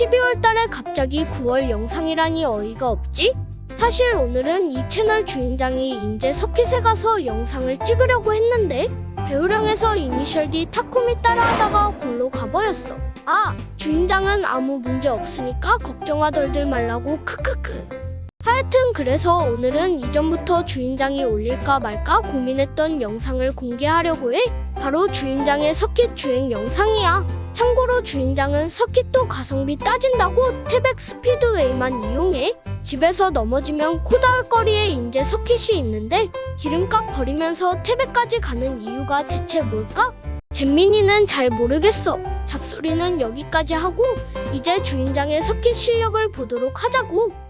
여러분, 눈 내리는 12월 달에 갑자기 9월 영상이라니 어이가 없지? 사실 오늘은 이 채널 주인장이 인제 서킷에 가서 영상을 찍으려고 했는데 배우령에서 이니셜 D 타코미 따라하다가 골로 가버렸어. 아, 주인장은 아무 문제 없으니까 걱정하덜들 말라고 크크크. 하여튼 그래서 오늘은 이전부터 주인장이 올릴까 말까 고민했던 영상을 공개하려고 해. 바로 주인장의 서킷 주행 영상이야. 참고로 주인장은 서킷도 가성비 따진다고 태백 스피드웨이만 이용해. 집에서 넘어지면 코 닿을 거리에 인제 서킷이 있는데 기름값 버리면서 태백까지 가는 이유가 대체 뭘까? 잼민이는 잘 모르겠어. 잡소리는 여기까지 하고 이제 주인장의 서킷 실력을 보도록 하자고.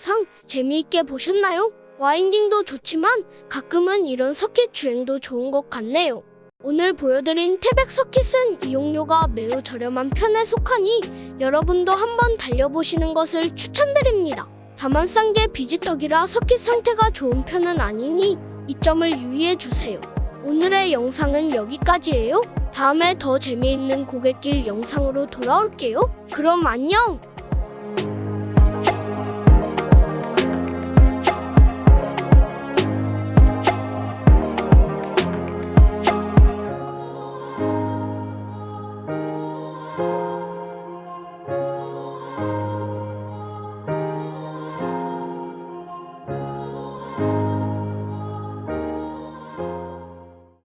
영상 재미있게 보셨나요? 와인딩도 좋지만 가끔은 이런 서킷 주행도 좋은 것 같네요. 오늘 보여드린 태백 서킷은 이용료가 매우 저렴한 편에 속하니 여러분도 한번 달려보시는 것을 추천드립니다. 다만 싼 게 비지떡이라 서킷 상태가 좋은 편은 아니니 이 점을 유의해주세요. 오늘의 영상은 여기까지예요. 다음에 더 재미있는 고갯길 영상으로 돌아올게요. 그럼 안녕!